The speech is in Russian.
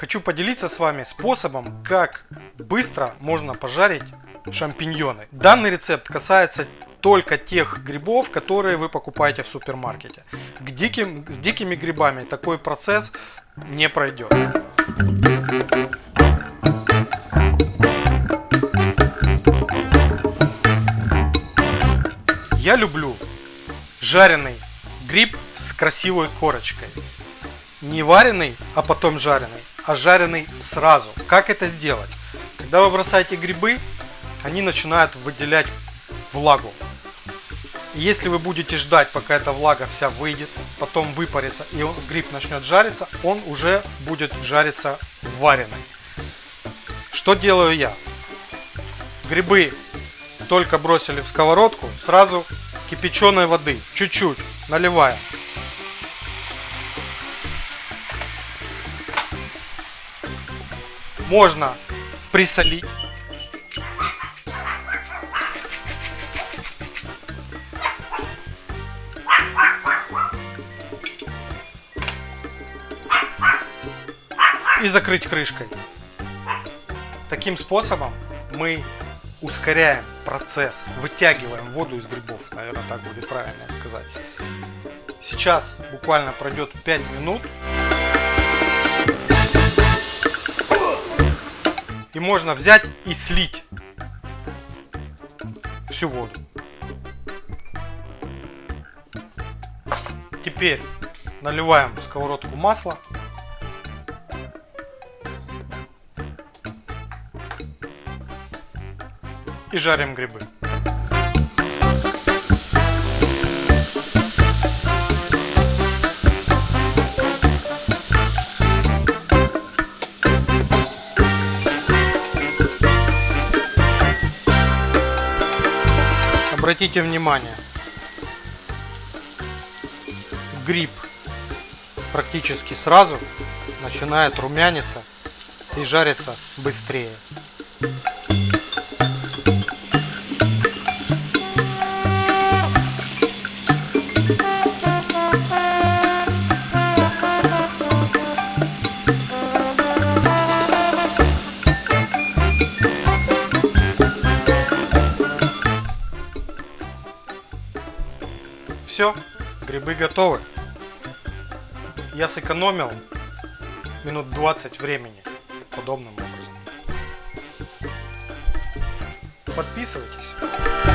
Хочу поделиться с вами способом, как быстро можно пожарить шампиньоны. Данный рецепт касается только тех грибов, которые вы покупаете в супермаркете. К диким, с дикими грибами такой процесс не пройдет. Я люблю жареный гриб с красивой корочкой. Не вареный, а потом жареный, а жареный сразу. Как это сделать? Когда вы бросаете грибы, они начинают выделять влагу. И если вы будете ждать, пока эта влага вся выйдет, потом выпарится и гриб начнет жариться, он уже будет жариться вареный. Что делаю я? Грибы только бросили в сковородку, сразу кипяченой воды, чуть-чуть, наливаем. Можно присолить. И закрыть крышкой. Таким способом мы ускоряем процесс, вытягиваем воду из грибов, наверное, так будет правильно сказать. Сейчас буквально пройдет 5 минут. И можно взять и слить всю воду. Теперь наливаем в сковородку масло и жарим грибы. Обратите внимание, гриб практически сразу начинает румяниться и жарится быстрее. Все, грибы готовы. Я сэкономил минут 20 времени подобным образом. Подписывайтесь.